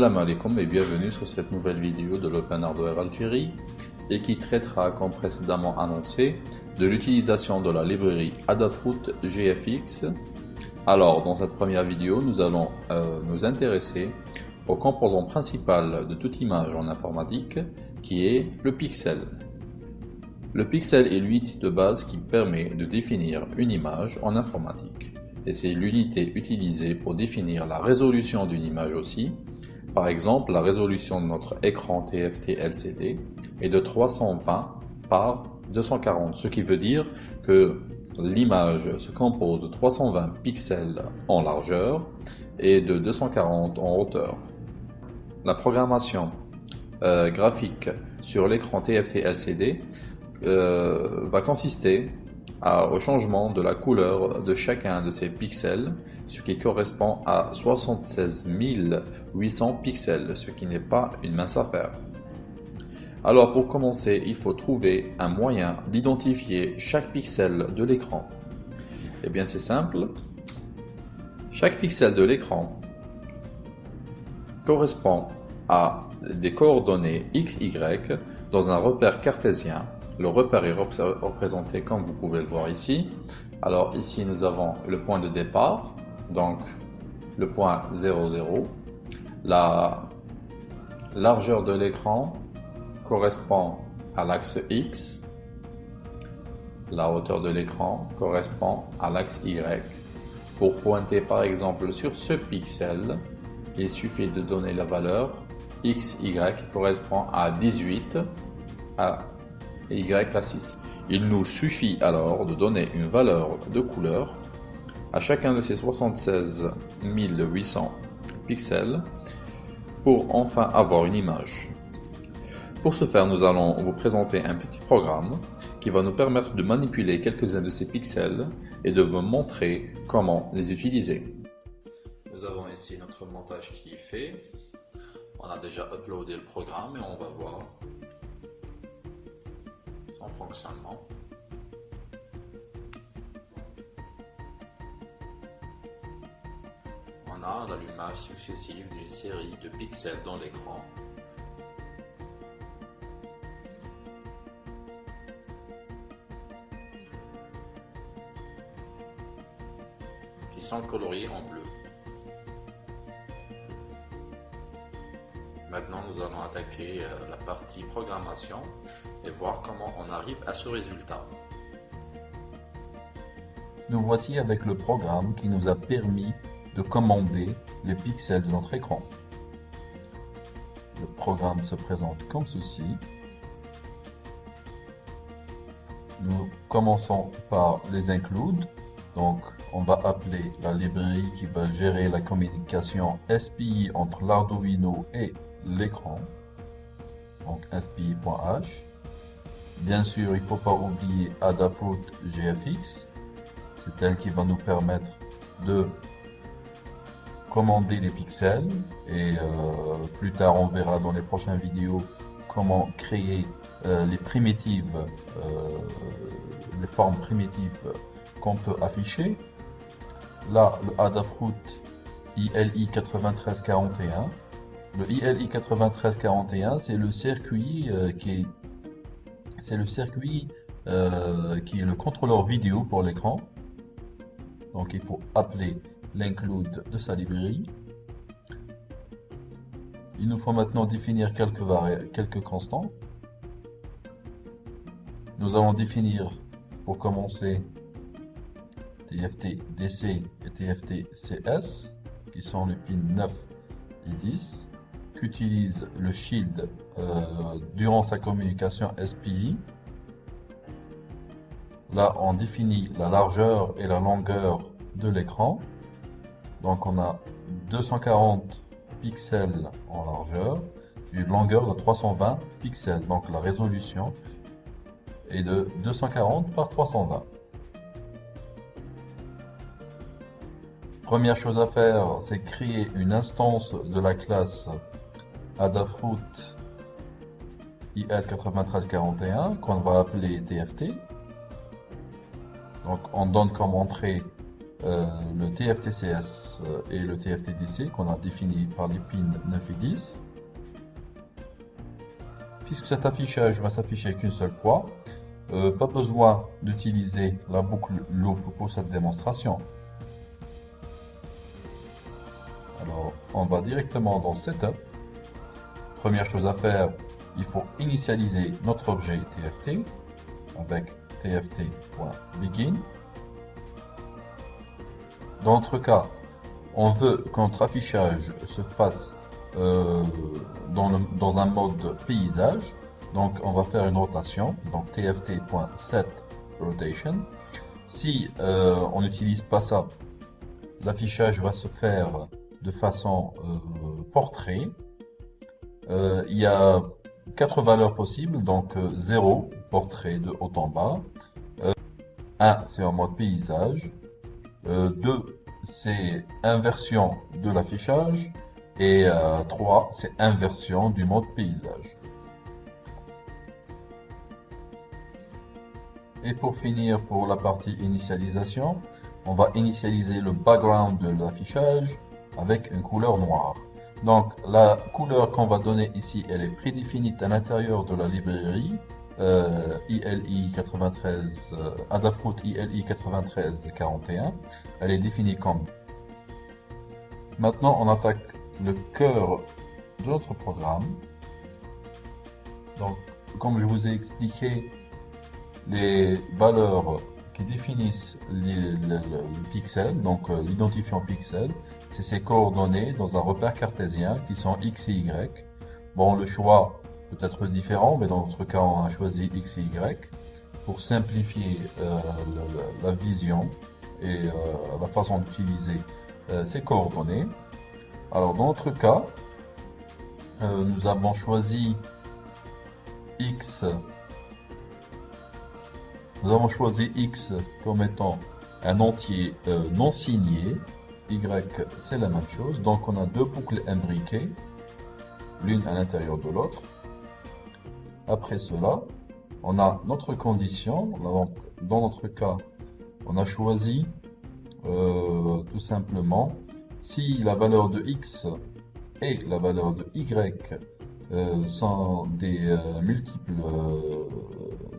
Salam alaikum et bienvenue sur cette nouvelle vidéo de l'Open Hardware Algérie et qui traitera, comme précédemment annoncé, de l'utilisation de la librairie Adafruit GFX. Alors, dans cette première vidéo, nous allons euh, nous intéresser au composant principal de toute image en informatique qui est le pixel. Le pixel est l'unité de base qui permet de définir une image en informatique et c'est l'unité utilisée pour définir la résolution d'une image aussi par exemple, la résolution de notre écran TFT LCD est de 320 par 240, ce qui veut dire que l'image se compose de 320 pixels en largeur et de 240 en hauteur. La programmation euh, graphique sur l'écran TFT LCD euh, va consister au changement de la couleur de chacun de ces pixels, ce qui correspond à 76 800 pixels, ce qui n'est pas une mince affaire. Alors pour commencer, il faut trouver un moyen d'identifier chaque pixel de l'écran. Eh bien c'est simple, chaque pixel de l'écran correspond à des coordonnées x, y dans un repère cartésien le repère est représenté comme vous pouvez le voir ici. Alors ici nous avons le point de départ, donc le point 0, 0. La largeur de l'écran correspond à l'axe X. La hauteur de l'écran correspond à l'axe Y. Pour pointer par exemple sur ce pixel, il suffit de donner la valeur XY qui correspond à 18, à et Y à 6. Il nous suffit alors de donner une valeur de couleur à chacun de ces 76 800 pixels pour enfin avoir une image. Pour ce faire, nous allons vous présenter un petit programme qui va nous permettre de manipuler quelques-uns de ces pixels et de vous montrer comment les utiliser. Nous avons ici notre montage qui est fait. On a déjà uploadé le programme et on va voir son fonctionnement. On a l'allumage successif d'une série de pixels dans l'écran. qui sont coloriés en bleu. Maintenant, nous allons attaquer euh, la partie programmation et voir comment on arrive à ce résultat. Nous voici avec le programme qui nous a permis de commander les pixels de notre écran. Le programme se présente comme ceci. Nous commençons par les include. Donc, on va appeler la librairie qui va gérer la communication SPI entre l'Arduino et l'écran. Donc, SPI.h. Bien sûr, il ne faut pas oublier Adafruit GFX. C'est elle qui va nous permettre de commander les pixels et euh, plus tard on verra dans les prochaines vidéos comment créer euh, les primitives, euh, les formes primitives qu'on peut afficher. Là, le Adafruit ILI 9341. Le ILI 9341, c'est le circuit qui est c'est le circuit euh, qui est le contrôleur vidéo pour l'écran. Donc il faut appeler l'include de sa librairie. Il nous faut maintenant définir quelques, quelques constants. Nous allons définir pour commencer TFT DC et TFT CS qui sont les pins 9 et 10 qu'utilise le Shield euh, durant sa communication SPI. Là, on définit la largeur et la longueur de l'écran. Donc, on a 240 pixels en largeur, une longueur de 320 pixels. Donc, la résolution est de 240 par 320. Première chose à faire, c'est créer une instance de la classe Adafruit IL9341 qu'on va appeler TFT. Donc on donne comme entrée euh, le TFTCS et le TFTDC qu'on a défini par les pins 9 et 10. Puisque cet affichage va s'afficher qu'une seule fois, pas besoin d'utiliser la boucle loop pour cette démonstration. Alors, on va directement dans Setup. Première chose à faire, il faut initialiser notre objet TFT avec tft.begin. Dans notre cas, on veut que notre affichage se fasse euh, dans, un mode paysage. Donc on va faire une rotation, donc tft.setRotation. Si euh, on n'utilise pas ça, l'affichage va se faire de façon euh, portrait. Il y a quatre valeurs possibles, donc 0, portrait de haut en bas, 1, c'est en mode paysage, 2, c'est inversion de l'affichage, et 3, c'est inversion du mode paysage. Et pour finir, pour la partie initialisation, on va initialiser le background de l'affichage avec une couleur noire. Donc la couleur qu'on va donner ici, elle est prédéfinie à l'intérieur de la librairie euh, ILI 93, euh, Adafruit ILI 9341. Elle est définie comme. Maintenant, on attaque le cœur de notre programme. Donc, comme je vous ai expliqué, les valeurs définissent le pixel, donc euh, l'identifiant pixel, c'est ces coordonnées dans un repère cartésien qui sont x et y. Bon, le choix peut être différent, mais dans notre cas, on a choisi x et y pour simplifier euh, la, vision et euh, la façon d'utiliser ces coordonnées. Alors, dans notre cas, nous avons choisi x nous avons choisi x comme étant un entier non signé y, c'est la même chose. Donc on a deux boucles imbriquées, l'une à l'intérieur de l'autre. Après cela, on a notre condition. Dans notre cas, on a choisi euh, tout simplement si la valeur de x et la valeur de y euh, sont des euh, multiples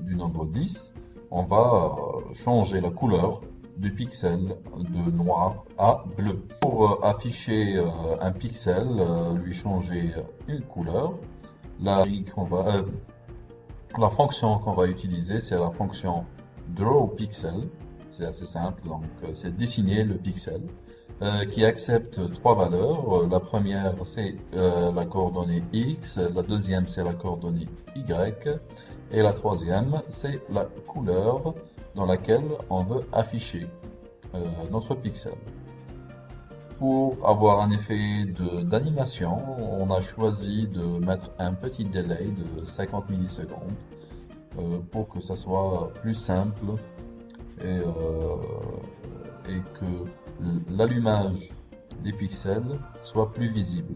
du nombre 10, on va changer la couleur du pixel de noir à bleu. Pour euh, afficher euh, un pixel, euh, lui changer une couleur, la fonction qu'on va utiliser, c'est la fonction drawPixel. C'est assez simple, donc c'est dessiner le pixel. qui accepte trois valeurs. La première, c'est la coordonnée X, la deuxième, c'est la coordonnée Y, et la troisième, c'est la couleur dans laquelle on veut afficher euh, notre pixel. Pour avoir un effet d'animation, on a choisi de mettre un petit délai de 50 millisecondes euh, pour que ça soit plus simple et, euh, et que l'allumage des pixels soit plus visible.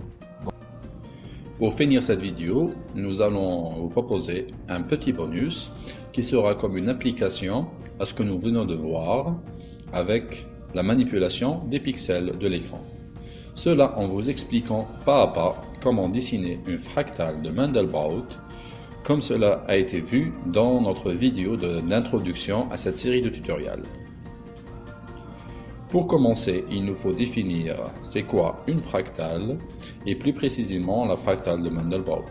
Pour finir cette vidéo, nous allons vous proposer un petit bonus qui sera comme une application à ce que nous venons de voir avec la manipulation des pixels de l'écran. Cela en vous expliquant pas à pas comment dessiner une fractale de Mandelbrot comme cela a été vu dans notre vidéo d'introduction à cette série de tutoriels. Pour commencer, il nous faut définir c'est quoi une fractale et plus précisément la fractale de Mandelbrot.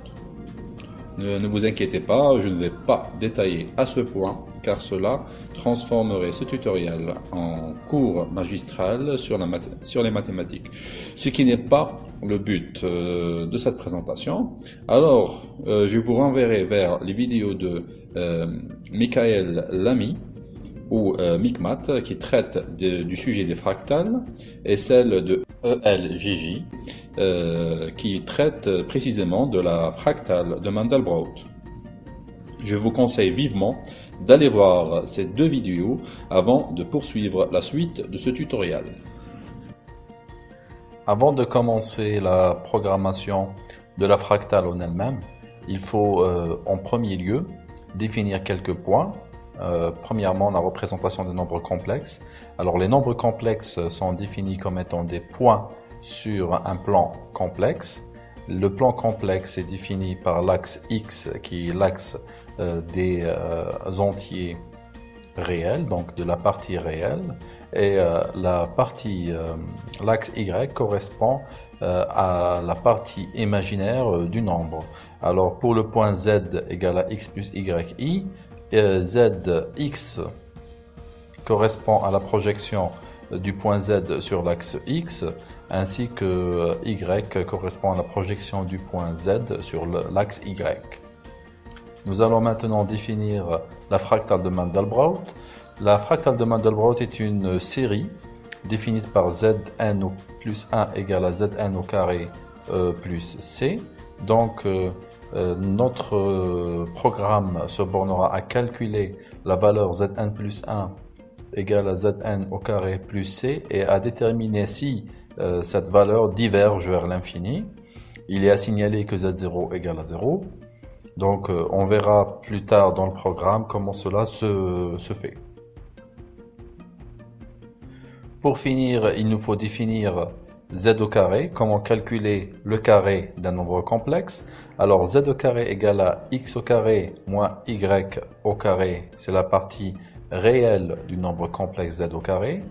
Ne, vous inquiétez pas, je ne vais pas détailler à ce point car cela transformerait ce tutoriel en cours magistral sur, les mathématiques, ce qui n'est pas le but euh, de cette présentation. Alors, euh, je vous renverrai vers les vidéos de euh, Michael Lamy ou MICMAT qui traite du sujet des fractales et celle de ELJJ euh, qui traite précisément de la fractale de Mandelbrot. Je vous conseille vivement d'aller voir ces deux vidéos avant de poursuivre la suite de ce tutoriel. Avant de commencer la programmation de la fractale en elle-même, il faut euh, en premier lieu définir quelques points Euh, premièrement, la représentation des nombres complexes. Alors, les nombres complexes sont définis comme étant des points sur un plan complexe. Le plan complexe est défini par l'axe X, qui est l'axe euh, des euh, entiers réels, donc de la partie réelle, et la partie, l'axe Y correspond à la partie imaginaire du nombre. Alors pour le point Z égale à X plus YI, ZX correspond à la projection du point Z sur l'axe X, ainsi que Y correspond à la projection du point Z sur l'axe Y. Nous allons maintenant définir la fractale de Mandelbrot. La fractale de Mandelbrot est une série définie par Zn plus 1 égale à Zn au carré euh, plus C. Donc, euh, notre euh, programme se bornera à calculer la valeur zn plus 1 égale à zn au carré plus c et à déterminer si euh, cette valeur diverge vers l'infini. Il est à signaler que z0 égale à 0. Donc on verra plus tard dans le programme comment cela se fait. Pour finir, il nous faut définir z au carré, comment calculer le carré d'un nombre complexe. Alors z au carré égale à x au carré moins y au carré, c'est la partie réelle du nombre complexe z au carré,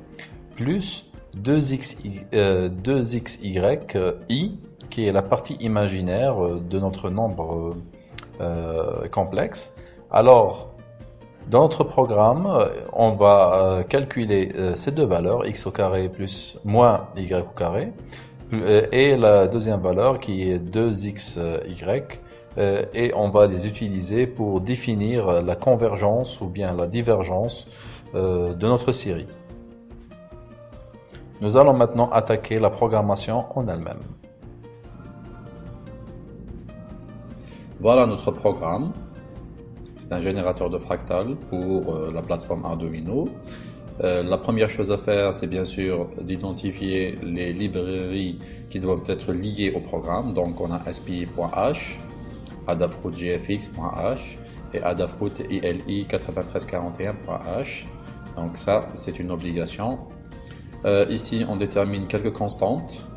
plus 2xy, euh, 2xy i, qui est la partie imaginaire de notre nombre euh, complexe. Alors, dans notre programme, on va euh, calculer euh, ces deux valeurs, x au carré plus moins y au carré, euh, et la deuxième valeur qui est 2xy, et on va les utiliser pour définir la convergence ou bien la divergence de notre série. Nous allons maintenant attaquer la programmation en elle-même. Voilà notre programme. C'est un générateur de fractales pour euh, la plateforme Arduino. Euh, la première chose à faire, c'est bien sûr d'identifier les librairies qui doivent être liées au programme. Donc on a SPI.h, adafruitgfx.h et adafruit ILI 9341.h. Donc ça, c'est une obligation. Euh, ici, on détermine quelques constantes.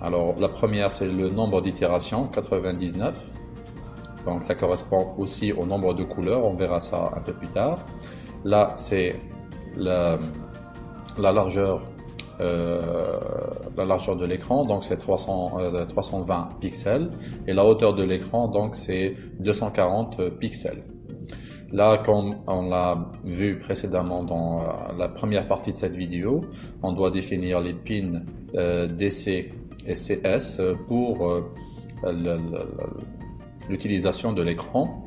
Alors la première, c'est le nombre d'itérations, 99. Donc ça correspond aussi au nombre de couleurs, on verra ça un peu plus tard. Là, c'est la, largeur euh, la largeur de l'écran, donc c'est 320 euh, pixels, et la hauteur de l'écran, donc c'est 240 pixels. Là, comme on l'a vu précédemment dans euh, la première partie de cette vidéo, on doit définir les pins DC et CS pour le, l'utilisation de l'écran.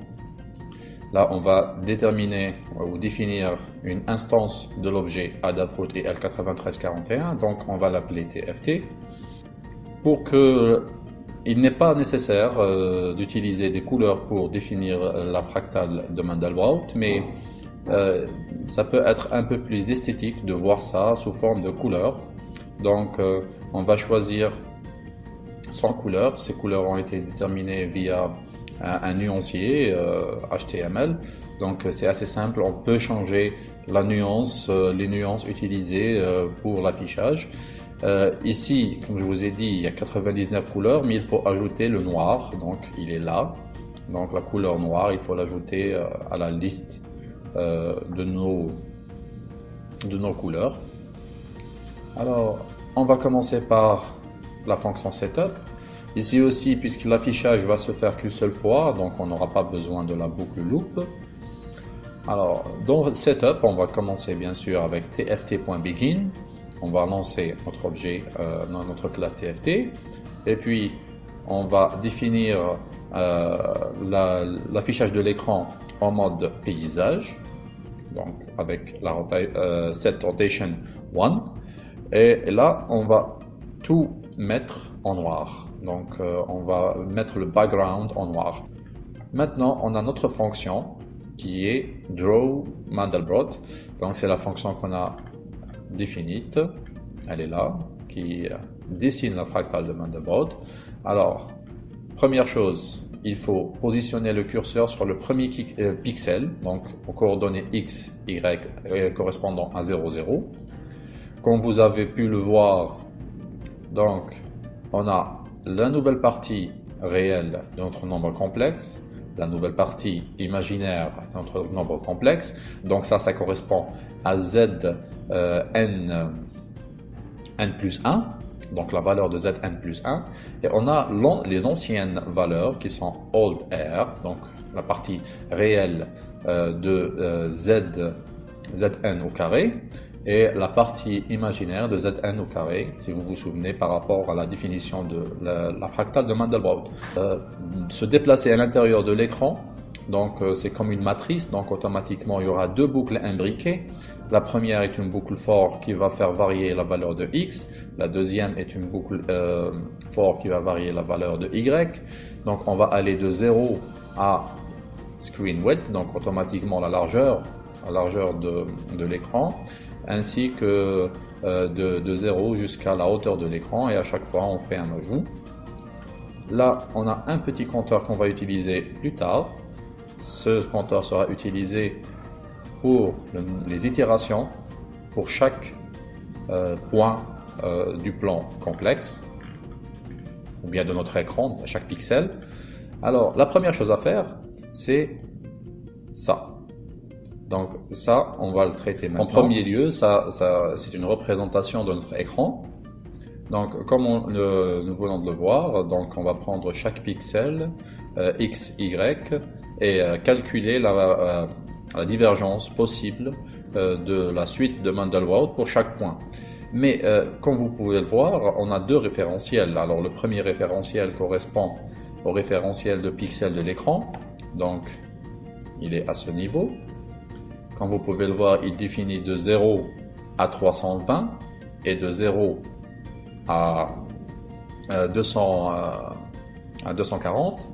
Là, on va déterminer ou définir une instance de l'objet Adafruit et L9341, donc on va l'appeler TFT. Pour que il n'est pas nécessaire euh, d'utiliser des couleurs pour définir la fractale de Mandelbrot, mais euh, ça peut être un peu plus esthétique de voir ça sous forme de couleurs. Donc, euh, on va choisir 100 couleurs. Ces couleurs ont été déterminées via un, nuancier HTML. Euh, Donc c'est assez simple, on peut changer la nuance, euh, les nuances utilisées euh, pour l'affichage. ici, comme je vous ai dit, il y a 99 couleurs, mais il faut ajouter le noir, donc il est là. Donc la couleur noire, il faut l'ajouter à la liste de, nos, de nos couleurs. Alors, on va commencer par la fonction setup. Ici aussi, puisque l'affichage va se faire qu'une seule fois, donc on n'aura pas besoin de la boucle loop. Alors, dans Setup, on va commencer bien sûr avec tft.begin. On va lancer notre objet euh, notre classe tft. Et puis, on va définir euh, l'affichage de l'écran en mode paysage. Donc, avec la euh, set rotation 1. Et là, on va tout mettre en noir. Donc euh, on va mettre le background en noir. Maintenant, on a notre fonction qui est draw Mandelbrot. Donc c'est la fonction qu'on a définie. Elle est là, qui dessine la fractale de Mandelbrot. Alors, première chose, il faut positionner le curseur sur le premier euh, pixel, donc aux coordonnées x, y euh, correspondant à 0, 0. Comme vous avez pu le voir, donc on a la nouvelle partie réelle de notre nombre complexe, la nouvelle partie imaginaire de notre nombre complexe. Donc ça, ça correspond à z euh, n, n plus 1 donc la valeur de zn plus 1, et on a les anciennes valeurs qui sont old r, donc la partie réelle euh, de euh, z, zn au carré, et la partie imaginaire de zn au carré, si vous vous souvenez par rapport à la définition de la, fractale de Mandelbrot. Euh, se déplacer à l'intérieur de l'écran, donc c'est comme une matrice, donc automatiquement il y aura deux boucles imbriquées, la première est une boucle for qui va faire varier la valeur de x. La deuxième est une boucle euh, qui va varier la valeur de y. Donc on va aller de 0 à screen width, donc automatiquement la largeur, la largeur de, l'écran, ainsi que euh, de, de 0 jusqu'à la hauteur de l'écran et à chaque fois on fait un ajout. Là, on a un petit compteur qu'on va utiliser plus tard. Ce compteur sera utilisé pour les itérations pour chaque euh, point euh, du plan complexe ou bien de notre écran, à chaque pixel. Alors, la première chose à faire, c'est ça. Donc ça, on va le traiter maintenant. En premier lieu, ça, c'est une représentation de notre écran. Donc, comme nous venons de le voir, donc on va prendre chaque pixel euh, x, y et calculer la, la divergence possible euh, de la suite de Mandelbrot pour chaque point. Mais euh, comme vous pouvez le voir, on a deux référentiels. Alors le premier référentiel correspond au référentiel de pixels de l'écran, donc il est à ce niveau. Comme vous pouvez le voir, il définit de 0 à 320 et de 0 à, 200, euh, à 240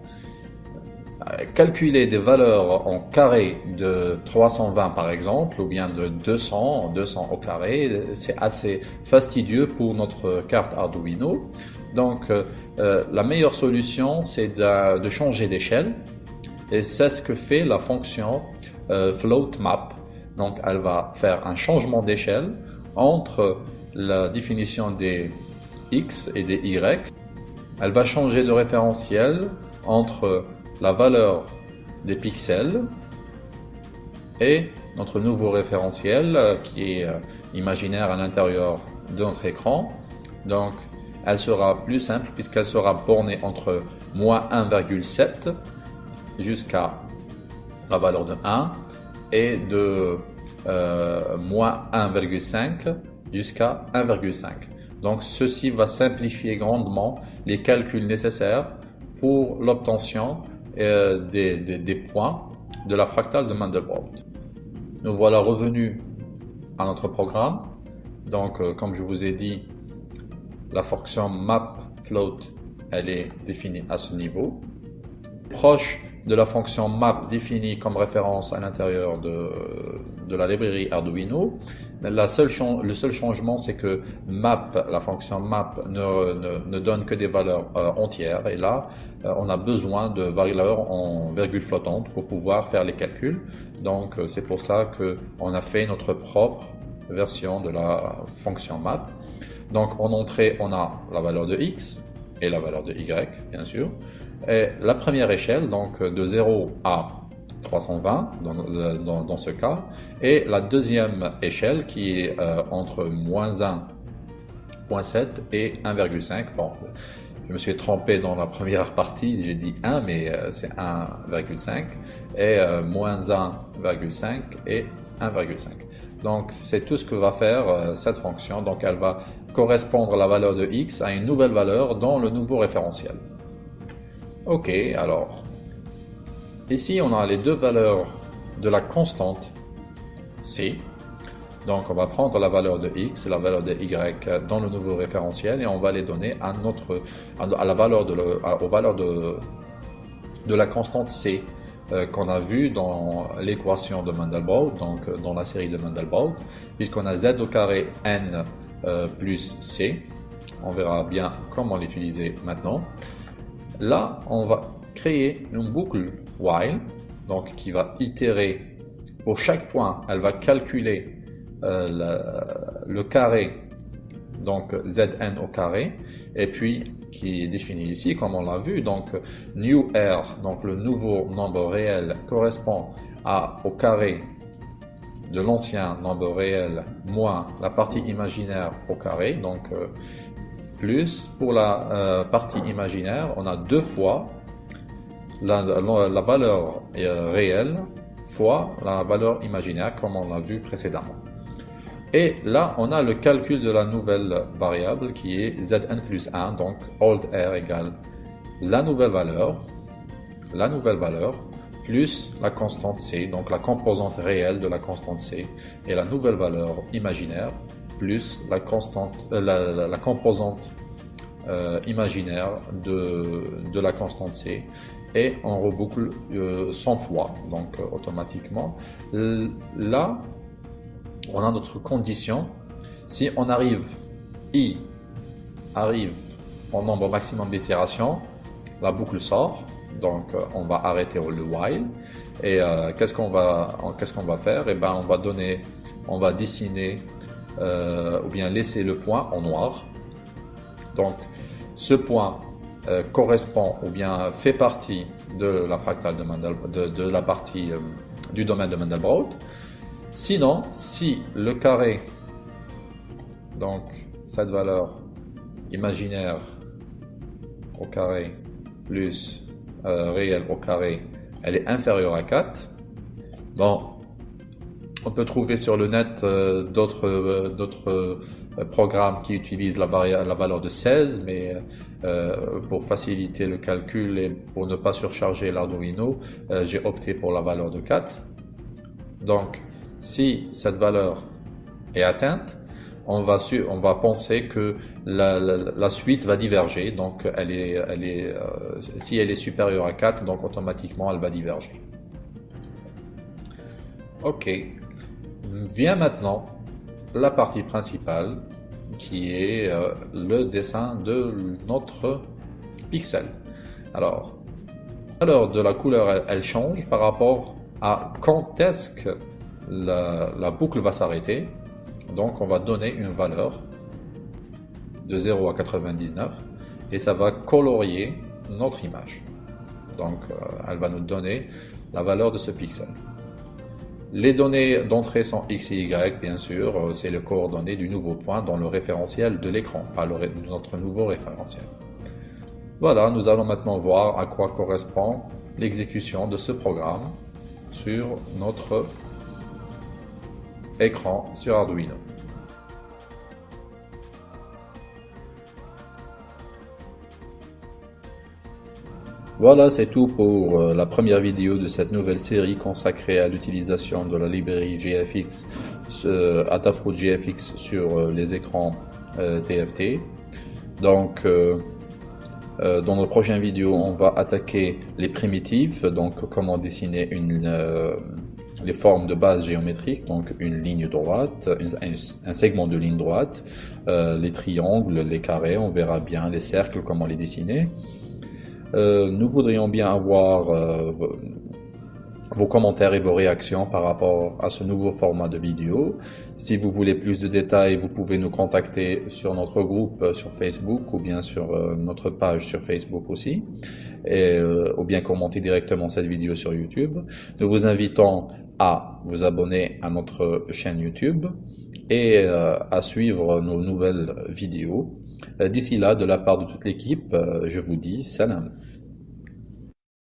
calculer des valeurs en carré de 320 par exemple, ou bien de 200, 200 au carré, c'est assez fastidieux pour notre carte Arduino. Donc euh, euh, la meilleure solution, c'est de, changer d'échelle, et c'est ce que fait la fonction euh, float map. Donc elle va faire un changement d'échelle entre la définition des x et des y. Elle va changer de référentiel entre la valeur des pixels et notre nouveau référentiel euh, qui est euh, imaginaire à l'intérieur de notre écran. Donc, elle sera plus simple puisqu'elle sera bornée entre moins 1,7 jusqu'à la valeur de 1 et de euh, moins 1,5 jusqu'à 1,5. Donc ceci va simplifier grandement les calculs nécessaires pour l'obtention euh, des, des, points de la fractale de Mandelbrot. Nous voilà revenus à notre programme. Donc, euh, comme je vous ai dit, la fonction map float, elle est définie à ce niveau. Proche de la fonction map définie comme référence à l'intérieur de, de, la librairie Arduino. La seule, le seul changement, c'est que map, la fonction map, ne, ne, ne donne que des valeurs euh, entières. Et là, euh, on a besoin de valeurs en virgule flottante pour pouvoir faire les calculs. Donc, euh, c'est pour ça que on a fait notre propre version de la fonction map. Donc, en entrée, on a la valeur de x et la valeur de y, bien sûr. La première échelle, donc de 0 à 320 dans, dans, ce cas, et la deuxième échelle qui est euh, entre moins 1.7 et 1,5. Bon, je me suis trompé dans la première partie, j'ai dit 1, mais euh, c'est 1,5, et euh, moins 1,5 et 1,5. Donc c'est tout ce que va faire cette fonction, donc elle va correspondre la valeur de x à une nouvelle valeur dans le nouveau référentiel. Ok, alors, ici on a les deux valeurs de la constante C. Donc on va prendre la valeur de x et la valeur de y dans le nouveau référentiel et on va les donner à la valeur aux valeurs de, de la constante C euh, qu'on a vu dans l'équation de Mandelbrot, donc euh, dans la série de Mandelbrot, puisqu'on a z au carré n euh, plus c. On verra bien comment l'utiliser maintenant. Là, on va créer une boucle while, donc qui va itérer. Pour chaque point, elle va calculer euh, le, carré, donc Zn au carré, et puis qui est défini ici, comme on l'a vu, donc new r, donc le nouveau nombre réel correspond à, au carré de l'ancien nombre réel moins la partie imaginaire au carré, donc euh, plus pour la euh, partie imaginaire, on a deux fois la, valeur euh, réelle fois la valeur imaginaire comme on l'a vu précédemment. Et là, on a le calcul de la nouvelle variable qui est zn plus 1, donc old r égale la nouvelle valeur, la nouvelle valeur plus la constante c, donc la composante réelle de la constante c, et la nouvelle valeur imaginaire plus la, constante, euh, composante euh, imaginaire de, la constante c, et on reboucle 100 fois, donc euh, automatiquement. Là, on a notre condition. Si on arrive, i arrive au nombre maximum d'itérations, la boucle sort donc euh, on va arrêter le while et euh, qu'est-ce qu'on va qu'est-ce qu'on va faire? Et eh ben on va donner on va dessiner euh, ou bien laisser le point en noir donc ce point correspond ou bien fait partie de la fractale de, de, la partie du domaine de Mandelbrot sinon si le carré donc cette valeur imaginaire au carré plus euh, réelle au carré, elle est inférieure à 4. Bon, on peut trouver sur le net euh, d'autres euh, d'autres programmes qui utilisent la, la valeur de 16, mais pour faciliter le calcul et pour ne pas surcharger l'Arduino, j'ai opté pour la valeur de 4. Donc, si cette valeur est atteinte, on va, penser que la, suite va diverger. Donc, elle est, elle est, euh, si elle est supérieure à 4, donc automatiquement, elle va diverger. Ok. Vient maintenant la partie principale qui est euh, le dessin de notre pixel. Alors, la de la couleur, elle, change par rapport à quand est-ce que la boucle va s'arrêter donc on va donner une valeur de 0 à 99 et ça va colorier notre image. Donc euh, elle va nous donner la valeur de ce pixel. Les données d'entrée sont x et y, bien sûr, euh, c'est les coordonnées du nouveau point dans le référentiel de l'écran, pas notre nouveau référentiel. Voilà, nous allons maintenant voir à quoi correspond l'exécution de ce programme sur notre écran sur Arduino. Voilà, c'est tout pour euh, la première vidéo de cette nouvelle série consacrée à l'utilisation de la librairie GFX, euh, Adafruit GFX sur euh, les écrans TFT. Donc, dans notre prochaine vidéo, on va attaquer les primitives, donc comment dessiner les formes de base géométrique, donc une ligne droite, un, segment de ligne droite, euh, les triangles, les carrés, on verra bien les cercles, comment les dessiner. Euh, nous voudrions bien avoir euh, vos commentaires et vos réactions par rapport à ce nouveau format de vidéo. Si vous voulez plus de détails, vous pouvez nous contacter sur notre groupe sur Facebook ou bien sur notre page sur Facebook aussi, et, ou bien commenter directement cette vidéo sur YouTube. Nous vous invitons à vous abonner à notre chaîne YouTube et euh, à suivre nos nouvelles vidéos. Euh, d'ici là, de la part de toute l'équipe, euh, je vous dis salam.